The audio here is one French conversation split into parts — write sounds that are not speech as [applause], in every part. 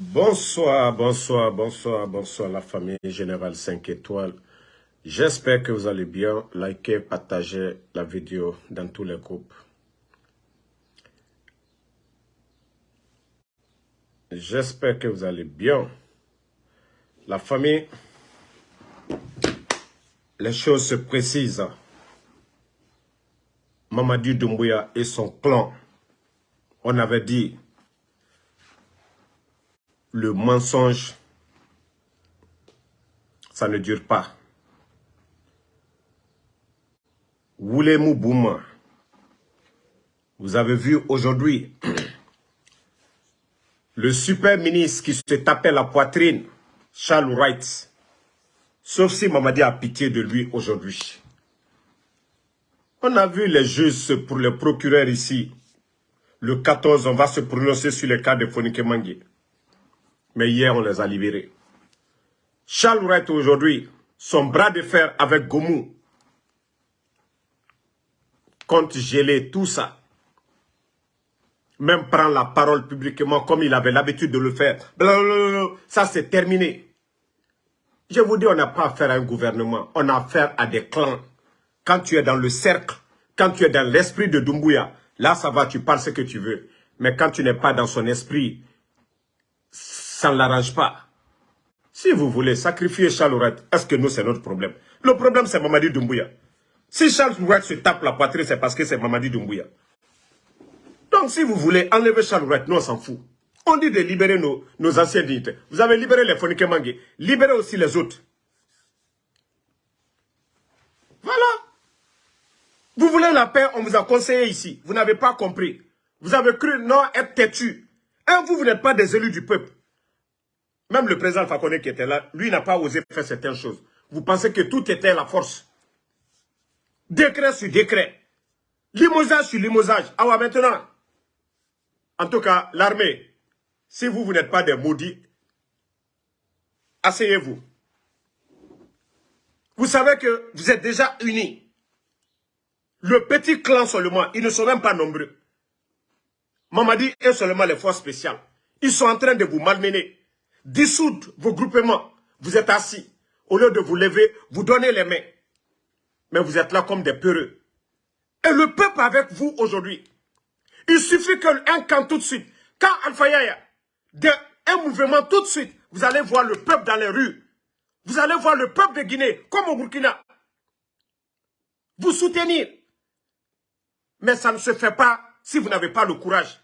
Bonsoir, bonsoir, bonsoir, bonsoir la famille Générale 5 étoiles. J'espère que vous allez bien. Likez, partagez la vidéo dans tous les groupes. J'espère que vous allez bien. La famille, les choses se précisent. Mamadou Doumbouya et son clan, on avait dit le mensonge, ça ne dure pas. Woulé Bouma, vous avez vu aujourd'hui [clears throat] le super ministre qui se tapait la poitrine, Charles Wright, sauf si Mamadi a pitié de lui aujourd'hui. On a vu les juges pour le procureur ici. Le 14, on va se prononcer sur le cas de Fonike Mangui. Mais hier, on les a libérés. Charles Wright aujourd'hui, son bras de fer avec Gomou, compte geler tout ça. Même prendre la parole publiquement comme il avait l'habitude de le faire. Ça, c'est terminé. Je vous dis, on n'a pas affaire à un gouvernement. On a affaire à des clans. Quand tu es dans le cercle, quand tu es dans l'esprit de Dumbuya, là, ça va, tu parles ce que tu veux. Mais quand tu n'es pas dans son esprit, ça ne l'arrange pas. Si vous voulez sacrifier Charles est-ce que nous, c'est notre problème? Le problème, c'est Mamadi Doumbouya. Si Charles se tape la poitrine, c'est parce que c'est Mamadi Doumbouya. Donc, si vous voulez enlever Charles nous, on s'en fout. On dit de libérer nos, nos anciens dignités. Vous avez libéré les Fonike Mangé. Libérez aussi les autres. Voilà. Vous voulez la paix, on vous a conseillé ici. Vous n'avez pas compris. Vous avez cru non être têtu. Un, vous, vous n'êtes pas des élus du peuple. Même le président Fakone qui était là, lui n'a pas osé faire certaines choses. Vous pensez que tout était la force? Décret sur décret. Limosage sur limosage. Ah ouais, maintenant. En tout cas, l'armée, si vous, vous n'êtes pas des maudits, asseyez-vous. Vous savez que vous êtes déjà unis. Le petit clan seulement, ils ne sont même pas nombreux. Mamadi et seulement les forces spéciales. Ils sont en train de vous malmener dissoudre vos groupements. Vous êtes assis. Au lieu de vous lever, vous donnez les mains. Mais vous êtes là comme des peureux. Et le peuple avec vous aujourd'hui. Il suffit qu'un camp tout de suite. Quand Alpha Yaya, un mouvement tout de suite, vous allez voir le peuple dans les rues. Vous allez voir le peuple de Guinée, comme au Burkina. Vous soutenir. Mais ça ne se fait pas si vous n'avez pas le courage.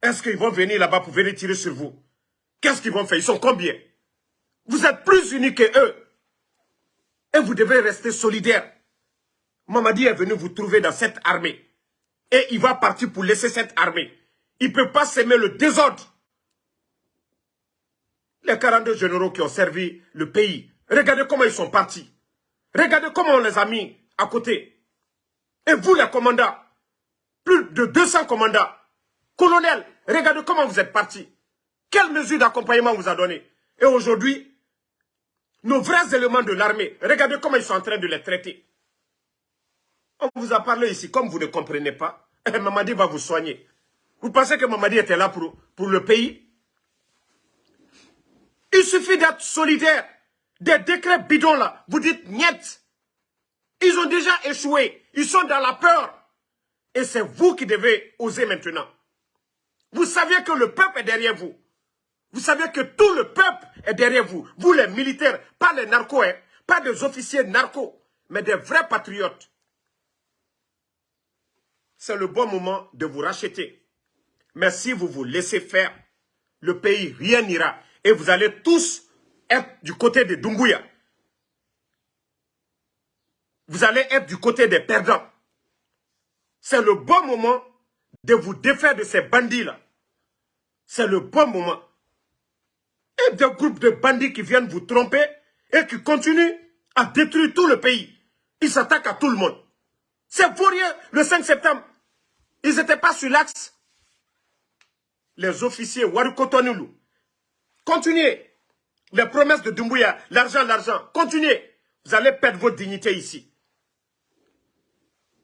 Est-ce qu'ils vont venir là-bas pour venir tirer sur vous? Qu'est-ce qu'ils vont faire? Ils sont combien? Vous êtes plus unis que eux. Et vous devez rester solidaires. Mamadi est venu vous trouver dans cette armée. Et il va partir pour laisser cette armée. Il ne peut pas s'aimer le désordre. Les 42 généraux qui ont servi le pays, regardez comment ils sont partis. Regardez comment on les a mis à côté. Et vous, les commandants, plus de 200 commandants, colonels, regardez comment vous êtes partis. Quelle mesure d'accompagnement vous a donné Et aujourd'hui, nos vrais éléments de l'armée, regardez comment ils sont en train de les traiter. On vous a parlé ici, comme vous ne comprenez pas, [laughs] eh, Mamadi va vous soigner. Vous pensez que Mamadi était là pour, pour le pays? Il suffit d'être solidaire. Des décrets bidons là, vous dites niet. Ils ont déjà échoué. Ils sont dans la peur. Et c'est vous qui devez oser maintenant. Vous saviez que le peuple est derrière vous. Vous savez que tout le peuple est derrière vous. Vous les militaires, pas les narcos, hein, pas des officiers narcos, mais des vrais patriotes. C'est le bon moment de vous racheter. Mais si vous vous laissez faire, le pays, rien n'ira. Et vous allez tous être du côté de Dumbuya. Vous allez être du côté des perdants. C'est le bon moment de vous défaire de ces bandits-là. C'est le bon moment des groupes de bandits qui viennent vous tromper et qui continuent à détruire tout le pays. Ils s'attaquent à tout le monde. C'est rien le 5 septembre. Ils n'étaient pas sur l'axe. Les officiers Warukotonulu. Continuez. Les promesses de Dumbuya, l'argent, l'argent. Continuez. Vous allez perdre votre dignité ici.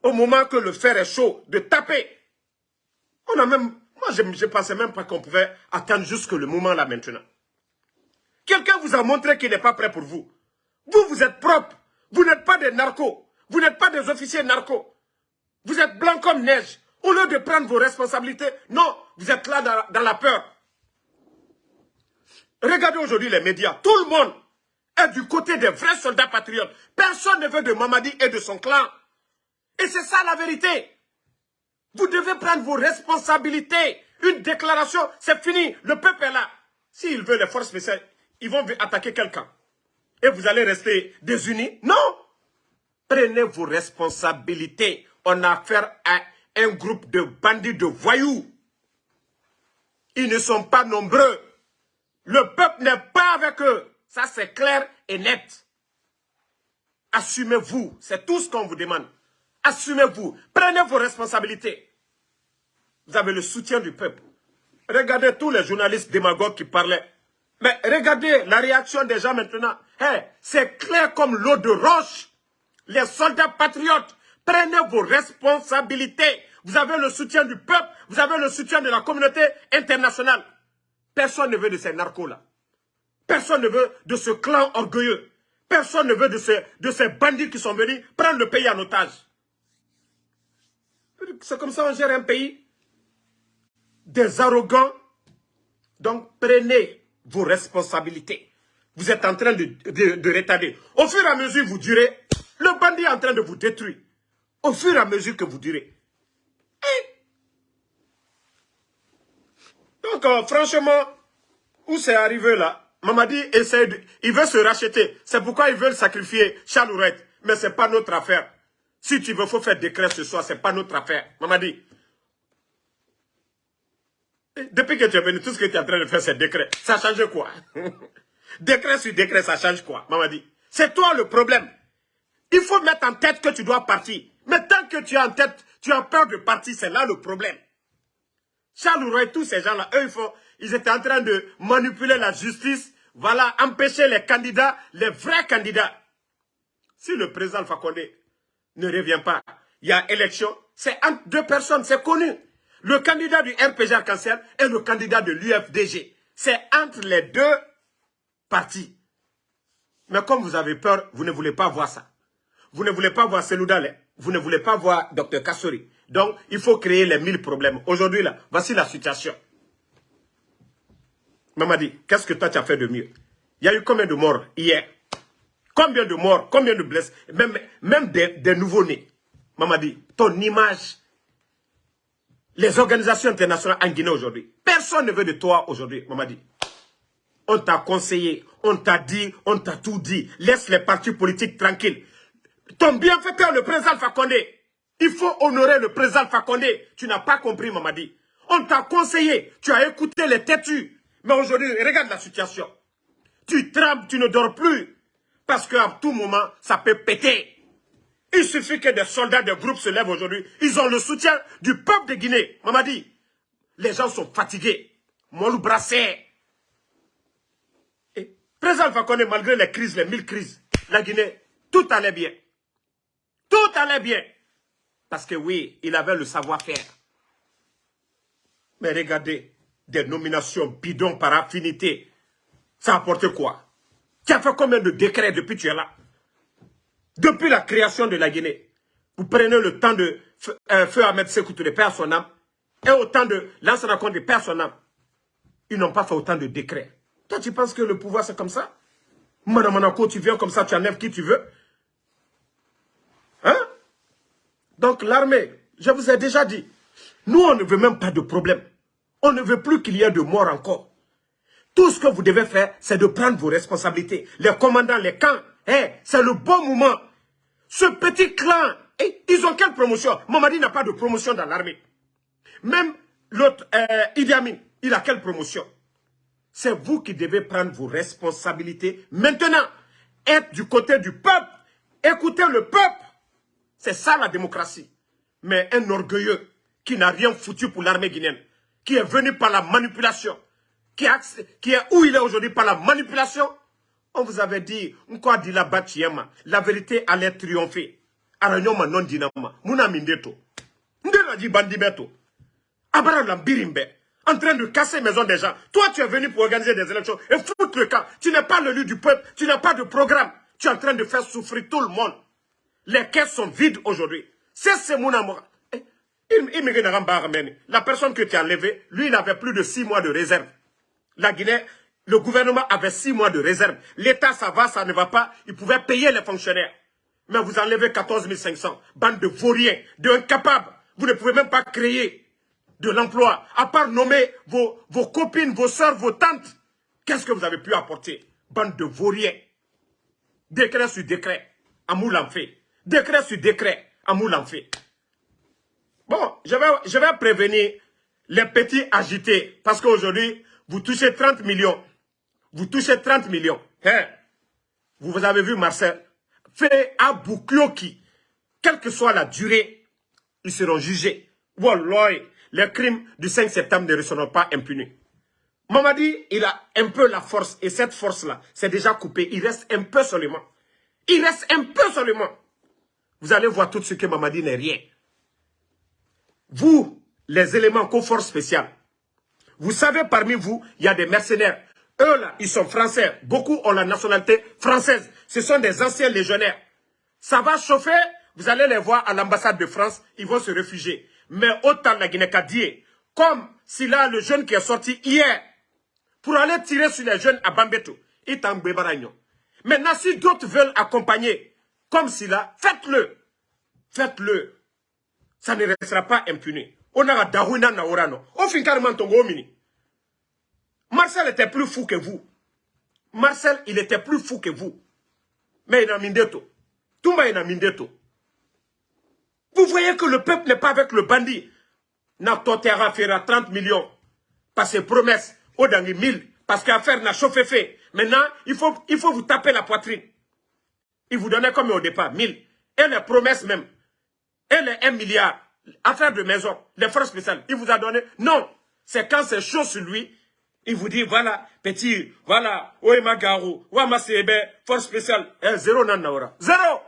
Au moment que le fer est chaud, de taper. On a même Moi, je ne pensais même pas qu'on pouvait attendre jusque le moment là maintenant. Quelqu'un vous a montré qu'il n'est pas prêt pour vous. Vous, vous êtes propre. Vous n'êtes pas des narcos. Vous n'êtes pas des officiers narcos. Vous êtes blanc comme neige. Au lieu de prendre vos responsabilités, non, vous êtes là dans, la peur. Regardez aujourd'hui les médias. Tout le monde est du côté des vrais soldats patriotes. Personne ne veut de Mamadi et de son clan. Et c'est ça la vérité. Vous devez prendre vos responsabilités. Une déclaration, c'est fini. Le peuple est là. S'il veut les forces spéciales, ils vont attaquer quelqu'un. Et vous allez rester désunis? Non Prenez vos responsabilités. On a affaire à un groupe de bandits, de voyous. Ils ne sont pas nombreux. Le peuple n'est pas avec eux. Ça, c'est clair et net. Assumez-vous. C'est tout ce qu'on vous demande. Assumez-vous. Prenez vos responsabilités. Vous avez le soutien du peuple. Regardez tous les journalistes démagogues qui parlaient. Mais regardez la réaction des gens maintenant. c'est clair comme l'eau de roche. Les soldats patriotes, prenez vos responsabilités. Vous avez le soutien du peuple, vous avez le soutien de la communauté internationale. Personne ne veut de ces narcos-là. Personne ne veut de ce clan orgueilleux. Personne ne veut de ces, de ces bandits qui sont venus prendre le pays en otage. C'est comme ça qu'on gère un pays. Des arrogants. Donc prenez vos responsabilités. Vous êtes en train de, de, retarder. Au fur et à mesure vous durez, le bandit est en train de vous détruire. Au fur et à mesure que vous durez. Donc, euh, franchement, où c'est arrivé là? Mamadi essaie de, il veut se racheter. C'est pourquoi ils veulent sacrifier Chalourette. Mais ce n'est pas notre affaire. Si tu veux, faut faire décret ce soir. Ce n'est pas notre affaire. Mamadi. Depuis que tu es venu, tout ce que tu es en train de faire, c'est décret. Ça change quoi? [laughs] Décret sur décret, ça change quoi? Mamadi C'est toi le problème. Il faut mettre en tête que tu dois partir. Mais tant que tu as en tête, tu as peur de partir, c'est là le problème. Charles et tous ces gens-là, eux, ils, ils étaient en train de manipuler la justice, voilà, empêcher les candidats, les vrais candidats. Si le président Fakonde ne revient pas, il y a élection, c'est entre deux personnes, c'est connu. Le candidat du RPG Arc-en-Ciel et le candidat de l'UFDG. C'est entre les deux partis. Mais comme vous avez peur, vous ne voulez pas voir ça. Vous ne voulez pas voir Seloudale. Vous ne voulez pas voir Dr Kassori. Donc, il faut créer les mille problèmes. Aujourd'hui, là, voici la situation. Mamadi, qu'est-ce que toi tu as fait de mieux? Il y a eu combien de morts hier? Combien de morts Combien de blessés? Même, même des, des nouveaux-nés. Mamadi, ton image les organisations internationales en Guinée aujourd'hui. Personne ne veut de toi aujourd'hui, Mamadi. On t'a conseillé, on t'a dit, on t'a tout dit. Laisse les partis politiques tranquilles. Ton bienfaiteur, le président Fakonde, il faut honorer le président Fakonde. Tu n'as pas compris, Mamadi. On t'a conseillé, tu as écouté les têtus. Mais aujourd'hui, regarde la situation. Tu trembles, tu ne dors plus. Parce qu'à tout moment, ça peut péter. Il suffit que des soldats des groupes se lèvent aujourd'hui. Ils ont le soutien du peuple de Guinée. Mamadi, les gens sont fatigués. Molou Brassé. Et président Fakone, malgré les crises, les mille crises, la Guinée, tout allait bien. Tout allait bien. Parce que oui, il avait le savoir-faire. Mais regardez, des nominations bidons par affinité. Ça apporte quoi? Tu as fait combien de décrets depuis que tu es là? Depuis la création de la Guinée, vous prenez le temps de euh, Feu Ahmed Sekou de père son âme, et autant de l'ancien compte de père son âme. Ils n'ont pas fait autant de décrets. Toi, tu penses que le pouvoir, c'est comme ça? Madame Monaco, tu viens comme ça, tu enlèves qui tu veux. Hein? Donc, l'armée, je vous ai déjà dit, nous, on ne veut même pas de problème. On ne veut plus qu'il y ait de morts encore. Tout ce que vous devez faire, c'est de prendre vos responsabilités. Les commandants, les camps, eh, c'est le bon moment ce petit clan, ils ont quelle promotion? Mamadi n'a pas de promotion dans l'armée. Même l'autre, euh, Idi Amin, il a quelle promotion? C'est vous qui devez prendre vos responsabilités. Maintenant, être du côté du peuple, écouter le peuple. C'est ça la démocratie. Mais un orgueilleux qui n'a rien foutu pour l'armée guinéenne, qui est venu par la manipulation, qui est où il est aujourd'hui par la manipulation, on vous avait dit, quoi dit la la vérité allait triompher. Aranyoma non dinama, muna mindeto. Ndela dit bandibeto. Abraham Lambirimbe, en train de casser maison des gens. Toi, tu es venu pour organiser des élections et foutre le camp. Tu n'es pas l'élu du peuple, tu n'as pas de programme. Tu es en train de faire souffrir tout le monde. Les caisses sont vides aujourd'hui. C'est ce amour. Eh, la personne que tu as enlevée, lui, il avait plus de six mois de réserve. La Guinée, le gouvernement avait six mois de réserve. L'État, ça va, ça ne va pas. Il pouvait payer les fonctionnaires. Mais vous enlevez 14 500. Bande de vauriens, d'incapables. Vous ne pouvez même pas créer de l'emploi, à part nommer vos, vos copines, vos soeurs, vos tantes. Qu'est-ce que vous avez pu apporter? Bande de vauriens. Décret sur décret, Amoul en fait. Décret sur décret, Amoul en fait. Bon, je vais, je vais prévenir les petits agités, parce qu'aujourd'hui, vous touchez 30 millions. Vous touchez 30 millions. Hein? Vous, avez vu Marcel? Fait à Boukioki, quelle que soit la durée, ils seront jugés. Wallah, les crimes du 5 septembre ne seront pas impunis. Mamadi, il a un peu la force, et cette force-là, c'est déjà coupé. Il reste un peu seulement. Il reste un peu seulement. Vous allez voir tout ce que Mamadi n'est rien. Vous, les éléments confort spécial, vous savez, parmi vous, il y a des mercenaires. Eux, là, ils sont français. Beaucoup ont la nationalité française. Ce sont des anciens légionnaires. Ça va chauffer. Vous allez les voir à l'ambassade de France. Ils vont se réfugier. Mais autant la Guinée comme si là, le jeune qui est sorti hier, pour aller tirer sur les jeunes à Bambeto, il est en Maintenant, si d'autres veulent accompagner, comme si là, faites-le. Faites-le. Ça ne restera pas impuni. On a Dahuna Naorano. On finit carrément ton mini. Marcel était plus fou que vous. Marcel, il était plus fou que vous. Mais il a mindeto. Toumba il a mindeto. Vous voyez que le peuple n'est pas avec le bandit. Natotera fera 30 millions. Par ses promesses, au dernier 1000. Parce qu'affaire n'a chauffé fait. Maintenant, il faut, il faut vous taper la poitrine. Il vous donnait comme au départ, 1000. Et les promesses même. Et les 1 milliard. Affaire de maison, les forces spéciales. Il vous a donné. Non. C'est quand c'est chaud sur lui, il vous dit, voilà, petit, voilà, Oema Garou, Ouama Sebe, force spéciale, eh, zéro nanaura. Zéro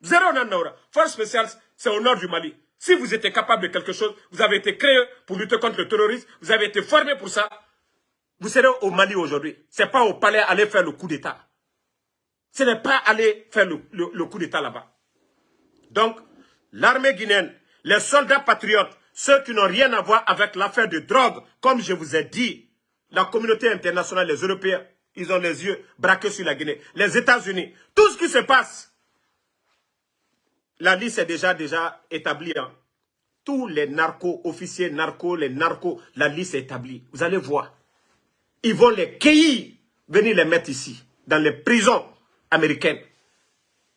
Zéro nanaura. Force spéciale, c'est au nord du Mali. Si vous êtes capable de quelque chose, vous avez été créé pour lutter contre le terrorisme, vous avez été formé pour ça, vous serez au Mali aujourd'hui. Ce n'est pas au palais aller faire le coup d'État. Ce n'est pas aller faire le, le coup d'État là-bas. Donc, l'armée guinéenne, les soldats patriotes, ceux qui n'ont rien à voir avec l'affaire de drogue, comme je vous ai dit, la communauté internationale, les Européens, ils ont les yeux braqués sur la Guinée. Les États-Unis, tout ce qui se passe, la liste est déjà, établie. Hein. Tous les narcos, officiers narcos, les narcos, la liste est établie. Vous allez voir. Ils vont les cueillir, venir les mettre ici, dans les prisons américaines.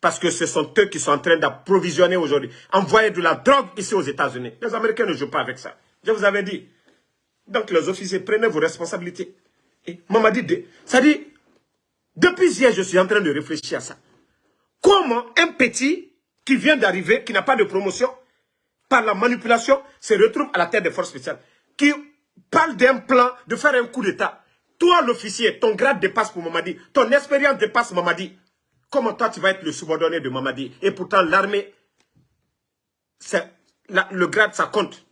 Parce que ce sont eux qui sont en train d'approvisionner aujourd'hui, envoyer de la drogue ici aux États-Unis. Les Américains ne jouent pas avec ça. Je vous avais dit, donc les officiers, prenez vos responsabilités. Et maman dit, ça dit, depuis hier, je suis en train de réfléchir à ça. Comment un petit qui vient d'arriver, qui n'a pas de promotion, par la manipulation, se retrouve à la tête des forces spéciales, qui parle d'un plan de faire un coup d'État. Toi, l'officier, ton grade dépasse pour Mamadi, ton expérience dépasse Mamadi. Comment toi, tu vas être le subordonné de Mamadi? Et pourtant, l'armée, le grade, ça compte.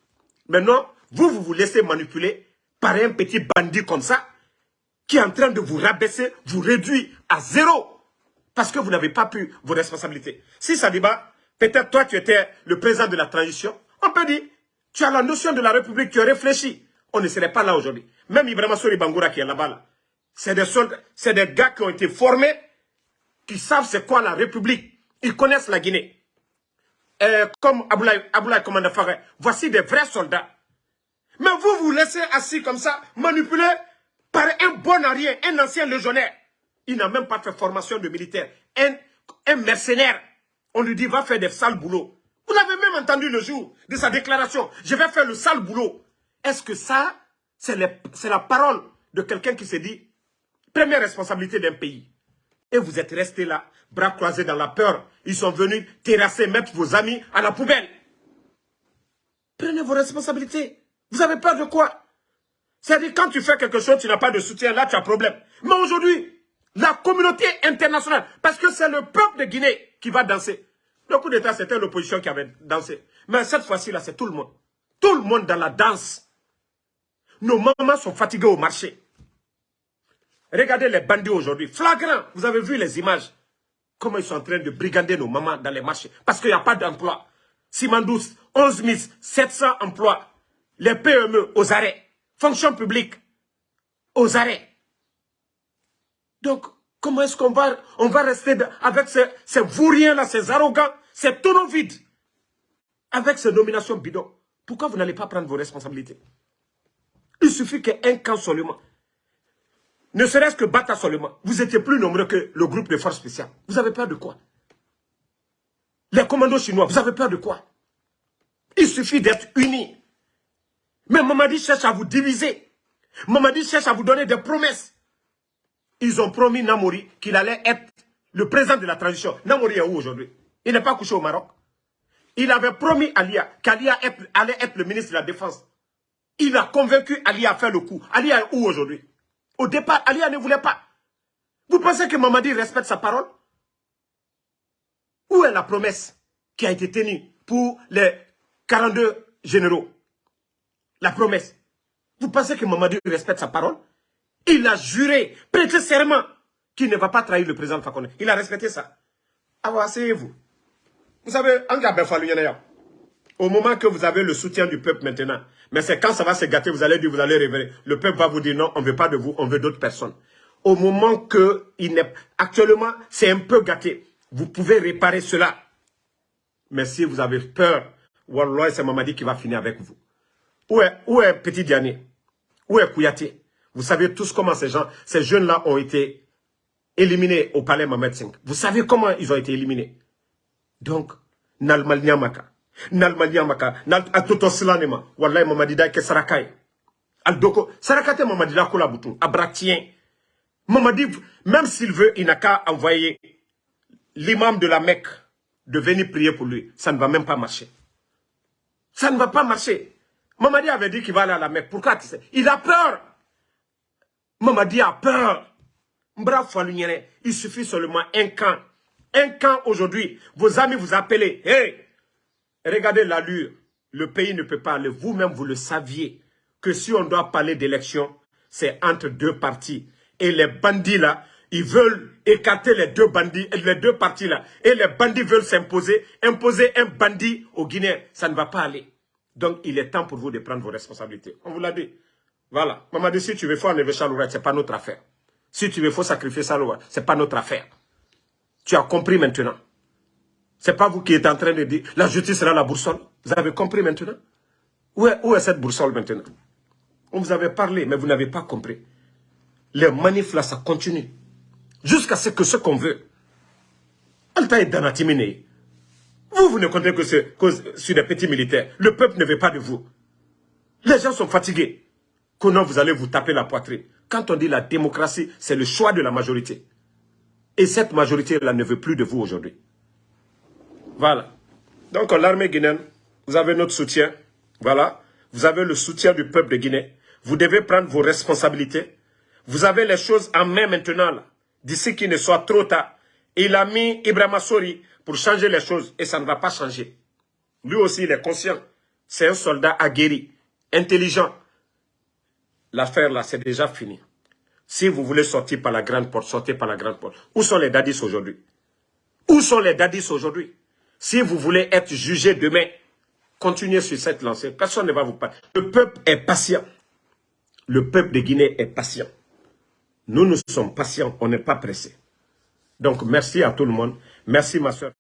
Maintenant, vous, vous vous laissez manipuler par un petit bandit comme ça, qui est en train de vous rabaisser, vous réduire à zéro. Parce que vous n'avez pas pu vos responsabilités. Si ça peut-être toi, tu étais le président de la transition. On peut dire, tu as la notion de la République, tu as réfléchi. On ne serait pas là aujourd'hui. Même Ibrahim Sori Bangoura qui est là-bas, c'est des c'est des gars qui ont été formés, qui savent c'est quoi la République. Ils connaissent la Guinée. comme Aboulaye, Aboulaye Faré, voici des vrais soldats mais vous vous laissez assis comme ça, manipulé par un bon arrière, un ancien légionnaire. Il n'a même pas fait formation de militaire. Un, un mercenaire. On lui dit, va faire des sales boulots. Vous l'avez même entendu le jour de sa déclaration. Je vais faire le sale boulot. Est-ce que ça, c'est la parole de quelqu'un qui s'est dit, première responsabilité d'un pays. Et vous êtes resté là, bras croisés dans la peur. Ils sont venus terrasser, mettre vos amis à la poubelle. Prenez vos responsabilités. Vous avez peur de quoi? C'est-à-dire, quand tu fais quelque chose, tu n'as pas de soutien, là, tu as problème. Mais aujourd'hui, la communauté internationale, parce que c'est le peuple de Guinée qui va danser. Le coup d'État, c'était l'opposition qui avait dansé. Mais cette fois-ci, là, c'est tout le monde. Tout le monde dans la danse. Nos mamans sont fatiguées au marché. Regardez les bandits aujourd'hui. Flagrant. Vous avez vu les images. Comment ils sont en train de brigander nos mamans dans les marchés. Parce qu'il n'y a pas d'emploi. Simandous, 11 700 emplois. Les PME aux arrêts. Fonction publique aux arrêts. Donc, comment est-ce qu'on va, on va rester avec ces, ces vauriens-là, ces arrogants, ces tonneaux vides, avec ces nominations bidons? Pourquoi vous n'allez pas prendre vos responsabilités? Il suffit qu'un camp seulement, ne serait-ce que Bata seulement, vous étiez plus nombreux que le groupe de forces spéciales. Vous avez peur de quoi? Les commandos chinois, vous avez peur de quoi? Il suffit d'être unis. Mais Mamadi cherche à vous diviser. Mamadi cherche à vous donner des promesses. Ils ont promis Namori qu'il allait être le président de la transition. Namori est où aujourd'hui? Il n'est pas couché au Maroc. Il avait promis Alia qu'Alia allait être le ministre de la Défense. Il a convaincu Alia à faire le coup. Alia est où aujourd'hui? Au départ, Alia ne voulait pas. Vous pensez que Mamadi respecte sa parole? Où est la promesse qui a été tenue pour les 42 généraux? La promesse. Vous pensez que Mamadou respecte sa parole? Il a juré, prêté serment, qu'il ne va pas trahir le président Fakone. Il a respecté ça. Alors, asseyez-vous. Vous savez, au moment que vous avez le soutien du peuple maintenant, mais c'est quand ça va se gâter, vous allez dire, vous allez révéler. Le peuple va vous dire non, on ne veut pas de vous, on veut d'autres personnes. Au moment que il n'est... Actuellement, c'est un peu gâté. Vous pouvez réparer cela. Mais si vous avez peur, Wallah, c'est Mamadi qui va finir avec vous. Où est, où est Petit Diané Où est Kouyaté? Vous savez tous comment ces gens, ces jeunes-là ont été éliminés au palais Mohamed V. Vous savez comment ils ont été éliminés? Donc, Nalmal Nyamaka, Nalmal Nyamaka, Nal Atoto Slanema, Wallahi Mamadida ke Sarakai. Aldoko, Sarakate Mamadida Kola Boutou, Abratien. Mamadi, même s'il veut, il n'a qu'à envoyer l'imam de la Mecque de venir prier pour lui. Ça ne va même pas marcher. Ça ne va pas marcher. Mamadi avait dit qu'il va aller à la Mecque. Pourquoi tu sais? Il a peur. Mamadi a peur. Il suffit seulement un camp. Un camp aujourd'hui. Vos amis vous appellent. Hey, regardez l'allure. Le pays ne peut pas aller. Vous-même, vous le saviez. Que si on doit parler d'élection, c'est entre deux partis. Et les bandits là, ils veulent écarter les deux bandits, les deux partis là. Et les bandits veulent s'imposer. Imposer un bandit au Guinéen, ça ne va pas aller. Donc, il est temps pour vous de prendre vos responsabilités. On vous l'a dit. Voilà. Maman dit, si tu veux, faut enlever Chaloura, ce n'est pas notre affaire. Si tu veux, faut sacrifier Chaloura, ce n'est pas notre affaire. Tu as compris maintenant. Ce n'est pas vous qui êtes en train de dire, la justice sera la boussole. Vous avez compris maintenant? Où est, où est cette boussole maintenant? On vous avait parlé, mais vous n'avez pas compris. Les manifs là, ça continue. Jusqu'à ce que ce qu'on veut. Alta est Danatimine. Vous, vous ne comptez que, sur des petits militaires. Le peuple ne veut pas de vous. Les gens sont fatigués. Comment vous allez vous taper la poitrine Quand on dit la démocratie, c'est le choix de la majorité. Et cette majorité-là ne veut plus de vous aujourd'hui. Voilà. Donc l'armée guinéenne, vous avez notre soutien. Voilà. Vous avez le soutien du peuple de Guinée. Vous devez prendre vos responsabilités. Vous avez les choses en main maintenant. D'ici qu'il ne soit trop tard. Il a mis Ibrahim Sori pour changer les choses et ça ne va pas changer. Lui aussi, il est conscient. C'est un soldat aguerri, intelligent. L'affaire là, c'est déjà fini. Si vous voulez sortir par la grande porte, sortez par la grande porte. Où sont les dadis aujourd'hui? Où sont les dadis aujourd'hui? Si vous voulez être jugé demain, continuez sur cette lancée. Personne ne va vous parler. Le peuple est patient. Le peuple de Guinée est patient. Nous, nous sommes patients, on n'est pas pressés. Donc, merci à tout le monde. Merci, ma soeur.